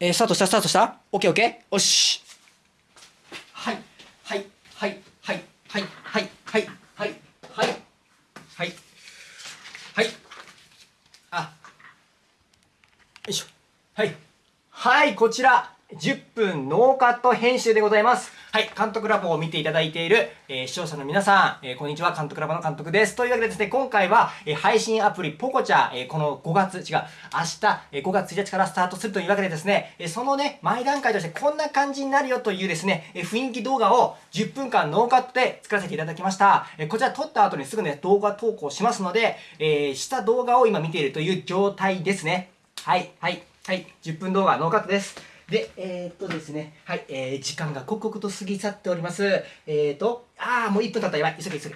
えー、スタートした、スタートした？オッケーオッケー。よし。はい、はい、はい、はい、はい、はい、はい、はい、はい、はい、はい、あ、よいしょ。はい、はい、こちら、10分ノーカット編集でございます。はい、監督ラボを見ていただいている、えー、視聴者の皆さん、えー、こんにちは、監督ラボの監督です。というわけでですね、今回は、えー、配信アプリポコチャ、えこの5月、違う、明日、え5月1日からスタートするというわけでですね、えそのね、前段階としてこんな感じになるよというですね、え雰囲気動画を10分間ノーカットで作らせていただきました。えこちら撮った後にすぐね、動画投稿しますので、えした動画を今見ているという状態ですね。はい、はい、はい、10分動画ノーカットです。で、えー、っとですね、はい、えー、時間が刻々と過ぎ去っております。えー、っと、あー、もう1分経ったやばい。急げ急げ。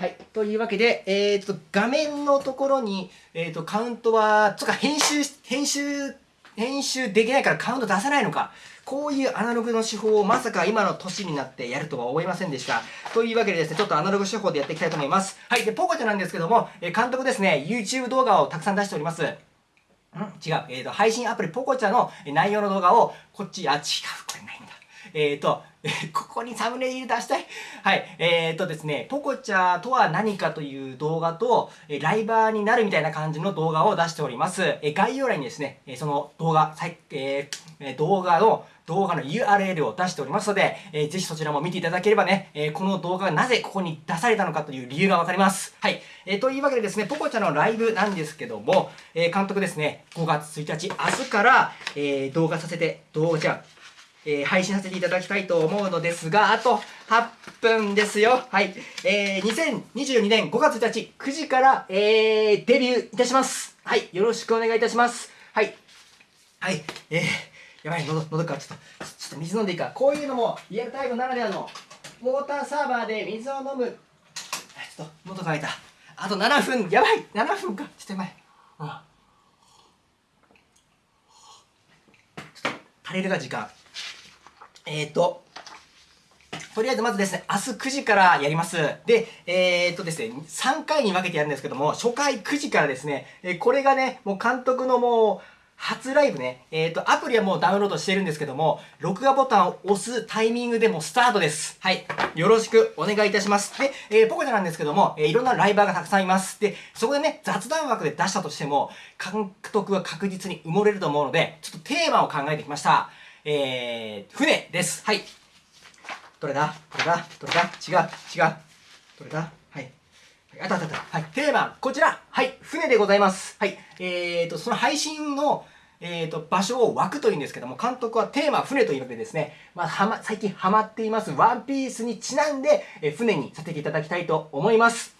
はい。というわけで、え、っと、画面のところに、え、っと、カウントは、つか、編集、編集、編集できないからカウント出さないのか。こういうアナログの手法をまさか今の年になってやるとは思いませんでした。というわけでですね、ちょっとアナログ手法でやっていきたいと思います。はい。で、ポコちゃんなんですけども、え監督ですね、YouTube 動画をたくさん出しております。違う。えっ、ー、と、配信アプリポコチャの内容の動画を、こっち、あ、違う。これないんだ。えっ、ー、と、ここにサムネイル出したい。はい。えっ、ー、とですね、ポコチャとは何かという動画と、えライバーになるみたいな感じの動画を出しております。え概要欄にですね、えその動画、えー、動画の動画の URL を出しておりますので、えー、ぜひそちらも見ていただければね、えー、この動画がなぜここに出されたのかという理由がわかります。はい。えー、というわけでですね、ポコちゃんのライブなんですけども、えー、監督ですね、5月1日、明日から、えー、動画させて、動画じゃえー、配信させていただきたいと思うのですが、あと8分ですよ。はい。えー、2022年5月1日9時から、えー、デビューいたします。はい。よろしくお願いいたします。はい。はい。えー、やばい、喉、喉か、ちょっと、ちょっと水飲んでいいか。こういうのも、リアルタイムならではの、ウォーターサーバーで水を飲む。ちょっと、喉乾いた。あと7分、やばい !7 分か。ちょっとやばい。うん。ちょっと、足りるが時間。えっ、ー、と、とりあえずまずですね、明日9時からやります。で、えー、っとですね、3回に分けてやるんですけども、初回9時からですね、えこれがね、もう監督のもう、初ライブね、えっ、ー、と、アプリはもうダウンロードしてるんですけども、録画ボタンを押すタイミングでもスタートです。はい。よろしくお願いいたします。で、えー、ポコちゃんなんですけども、えー、いろんなライバーがたくさんいます。で、そこでね、雑談枠で出したとしても、監督は確実に埋もれると思うので、ちょっとテーマを考えてきました。えー、船です。はい。どれだ？どれだ？どれだ？違う、違う。どれだ？はい。あったあったあった。はい。テーマ、こちら。はい。船でございます。はい。えーと、その配信の、えーと、場所を枠というんですけども、監督はテーマ船というわけでですね、まあ、はま、最近ハマっていますワンピースにちなんで、えー、船にさせていただきたいと思います。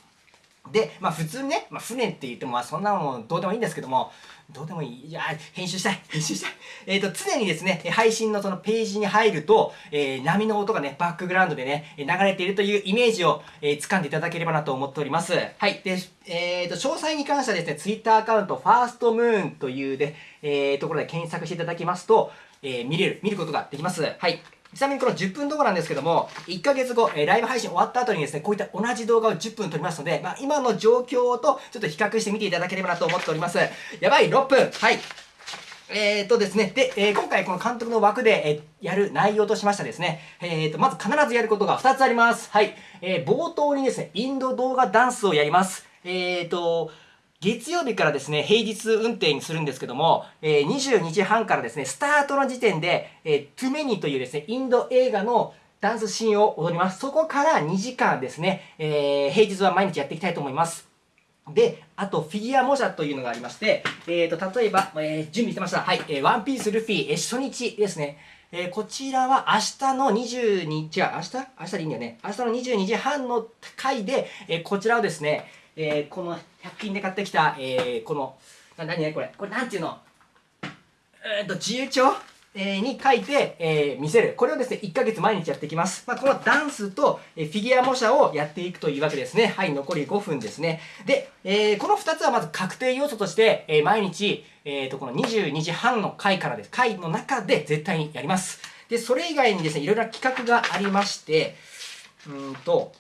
で、まあ普通にね、まあ船って言ってもまあそんなもんどうでもいいんですけども、どうでもいい。いや、編集したい。編集したい。えっ、ー、と、常にですね、配信のそのページに入ると、えー、波の音がね、バックグラウンドでね、流れているというイメージを、えー、掴んでいただければなと思っております。はい。で、えっ、ー、と、詳細に関してはですね、Twitter アカウント、ファーストムーンというで、えー、ところで検索していただきますと、えー、見れる、見ることができます。はい。ちなみにこの10分動画なんですけども、1ヶ月後、えー、ライブ配信終わった後にですね、こういった同じ動画を10分撮りますので、まあ、今の状況とちょっと比較してみていただければなと思っております。やばい、6分はい。えー、とですね、で、えー、今回この監督の枠で、えー、やる内容としましたですね、えー、と、まず必ずやることが2つあります。はい。えー、冒頭にですね、インド動画ダンスをやります。えー、と、月曜日からですね、平日運転にするんですけども、えー、22時半からですね、スタートの時点で、えー、トゥメニというですね、インド映画のダンスシーンを踊ります。そこから2時間ですね、えー、平日は毎日やっていきたいと思います。で、あと、フィギュア模写というのがありまして、えーと、例えば、えー、準備してました。はい、えー、ワンピースルフィ、えー、初日ですね。えー、こちらは明日の22、違う、明日？明日でいいんだよね。明日の22時半の回で、えー、こちらをですね、えー、この100均で買ってきた、えー、この、な、何ねこれ？これなんていうの？えー、と、自由帳？えー、に書いて、えー、見せる。これをですね、1ヶ月毎日やっていきます。まあ、このダンスと、えー、フィギュア模写をやっていくというわけですね。はい、残り5分ですね。で、えー、この2つはまず確定要素として、えー、毎日、えー、と、この22時半の回からです。回の中で絶対にやります。で、それ以外にですね、いろいろな企画がありまして、うんと、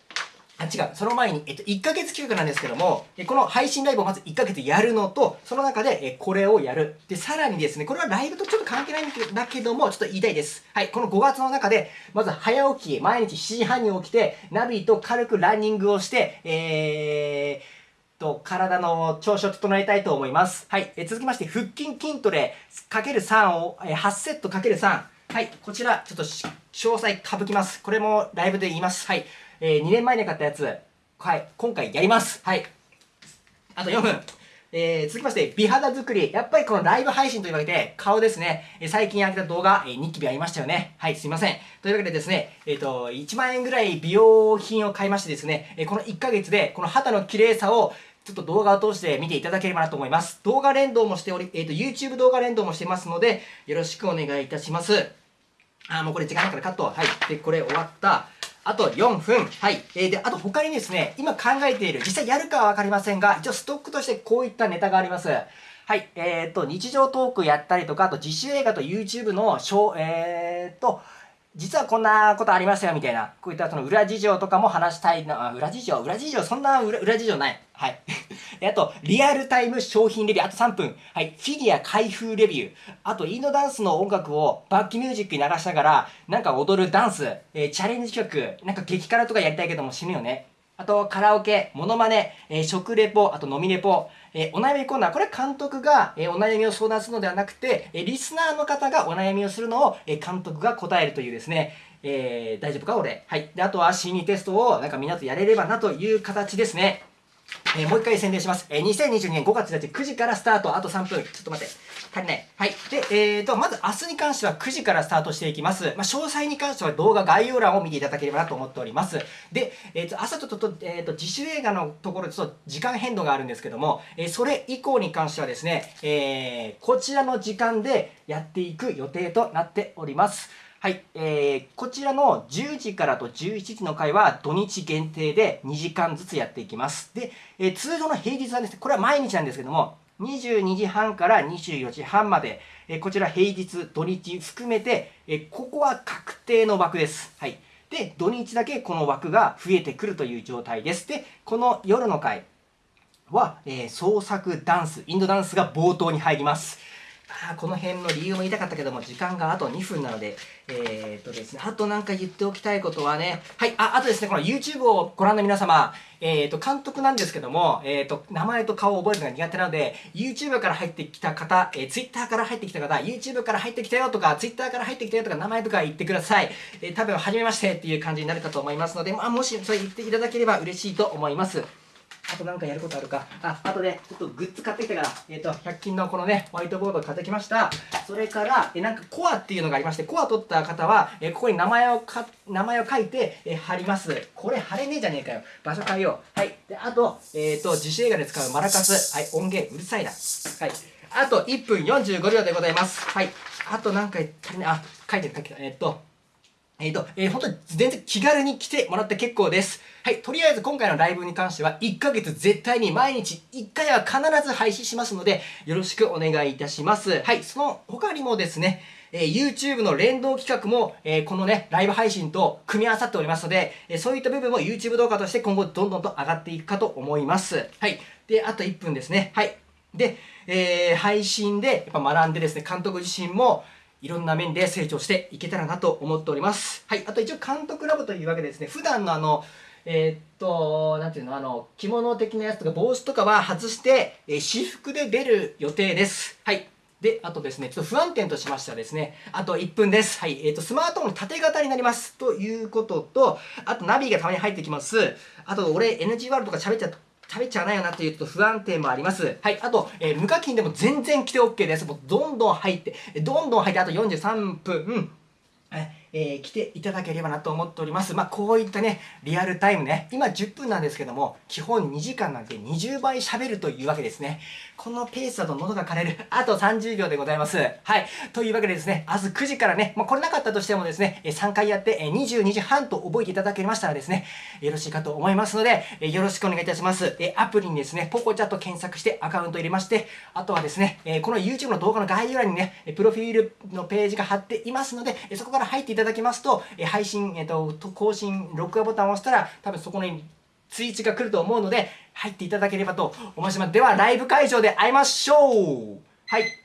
あ違う、その前に、えっと、1ヶ月企画なんですけども、この配信ライブをまず1ヶ月やるのと、その中で、えこれをやる。で、さらにですね、これはライブとちょっと関係ないんだけども、ちょっと言いたいです。はい、この5月の中で、まず早起き、毎日7時半に起きて、ナビと軽くランニングをして、えー、と、体の調子を整えたいと思います。はい。え続きまして、腹筋筋トレかける3を、え8セットかける3。はい。こちら、ちょっと詳細省きます。これもライブで言います。はい。えー、2年前に買ったやつ、はい、今回やります。はい。あと4分。えー、続きまして、美肌作り。やっぱりこのライブ配信というわけで、顔ですね。えー、最近上げた動画、えー、ニキビありましたよね。はい、すいません。というわけでですね、えっ、ー、と、1万円ぐらい美容品を買いましてですね、え、この1ヶ月で、この肌の綺麗さを、ちょっと動画を通して見ていただければなと思います。動画連動もしており、えっ、と、YouTube 動画連動もしてますので、よろしくお願いいたします。あ、もうこれ時間ないからカット。はい。で、これ終わった。あと4分。はい。えー、で、あと他にですね、今考えている、実際やるかはわかりませんが、一応ストックとしてこういったネタがあります。はい。えっ、ー、と、日常トークやったりとか、あと自主映画と YouTube の、えっ、ー、と、実はこんなことありますよ、みたいな。こういったその裏事情とかも話したいな。裏事情？裏事情？そんな裏裏事情ない。はい。あと、リアルタイム商品レビュー。あと3分。はい。フィギュア開封レビュー。あと、インドダンスの音楽をバックミュージックに流しながら、なんか踊るダンス、えー、チャレンジ曲、なんか激辛とかやりたいけども死ぬよね。あと、カラオケ、モノマネ、えー、食レポ、あと飲みレポ、えー、お悩みコーナー。これ監督が、えー、お悩みを相談するのではなくて、えリスナーの方がお悩みをするのを、え監督が答えるというですね、え大丈夫か俺。はい。で、あとは C2 テストをなんかみんなとやれればなという形ですね。えー、もう一回宣伝します。えー、2022年5月1日9時からスタート。あと3分。ちょっと待って。足りない。はい。で、えーと、まず明日に関しては9時からスタートしていきます。まあ、詳細に関しては動画概要欄を見ていただければなと思っております。で、えーと、朝ちょっと、えーと、自主映画のところでちょっと時間変動があるんですけども、えー、それ以降に関してはですね、えー、こちらの時間でやっていく予定となっております。はい、えー、こちらの10時からと11時の回は土日限定で2時間ずつやっていきます。で、えー、通常の平日はですね、これは毎日なんですけども、22時半から24時半まで、えー、こちら平日、土日含めて、えー、ここは確定の枠です。はい。で、土日だけこの枠が増えてくるという状態です。で、この夜の回は、え、創作ダンス、インドダンスが冒頭に入ります。あこの辺の理由も言いたかったけども、時間があと2分なので、えー、っとですね、あとなんか言っておきたいことはね、はい、あ、あとですね、この YouTube をご覧の皆様、えー、っと、監督なんですけども、えー、っと、名前と顔を覚えるのが苦手なので、YouTube から入ってきた方、え、Twitter から入ってきた方、YouTube から入ってきたよとか、Twitter から入ってきたよとか、名前とか言ってください。え、多分、初めましてっていう感じになるかと思いますので、まあ、もしそれ言っていただければ嬉しいと思います。あとなんかやることあるか？あ、あとね、ちょっとグッズ買ってきたから、えっ、ー、と、100均のこのね、ホワイトボード買ってきました。それから、えなんかコアっていうのがありまして、コア取った方は、えここに名前をか、名前を書いて、え貼ります。これ貼れねえじゃねえかよ。場所変えよう。はい。で、あと、えっ、ー、と、自主映画で使うマラカス。はい、音源うるさいな。はい。あと1分45秒でございます。はい。あと何回足りない、あ、書いてる書いてる。えっ、ー、と、えっ、ー、と、えー、本当に全然気軽に来てもらって結構です。はい、とりあえず今回のライブに関しては1ヶ月絶対に毎日1回は必ず配信しますので、よろしくお願いいたします。はい、その他にもですね、えー、YouTube の連動企画も、えー、このね、ライブ配信と組み合わさっておりますので、えー、そういった部分も YouTube 動画として今後どんどんと上がっていくかと思います。はい。で、あと1分ですね。はい。で、えー、配信でやっぱ学んでですね、監督自身も、いろんな面で成長していけたらなと思っております。はい。あと一応監督ラボというわけでですね、普段のあの、えー、っと、なんていうの、あの、着物的なやつとか帽子とかは外して、えー、私服で出る予定です。はい。で、あとですね、ちょっと不安点としましてはですね、あと1分です。はい。えっ、ー、と、スマートフォン縦型になります。ということと、あとナビがたまに入ってきます。あと、俺 NG ワールドとか喋っちゃ喋っちゃわないよなというと不安定もあります。はい。あと、えー、無課金でも全然来て OK です。もうどんどん入って、どんどん入って、あと43分、ええー、来ていただければなと思っております。まあ、こういったね、リアルタイムね、今10分なんですけども、基本2時間なんて20倍喋るというわけですね。このペースだと喉が枯れる。あと30秒でございます。はい。というわけでですね、明日9時からね、まあ、これなかったとしてもですね、3回やって22時半と覚えていただけましたらですね、よろしいかと思いますので、よろしくお願いいたします。アプリにですね、ポコチャット検索してアカウント入れまして、あとはですね、この YouTube の動画の概要欄にね、プロフィールのページが貼っていますので、そこから入っていただただきますと、え配信、えっと、更新、録画ボタンを押したら、多分そこに通知が来ると思うので、入っていただければと思います。では、ライブ会場で会いましょうはい。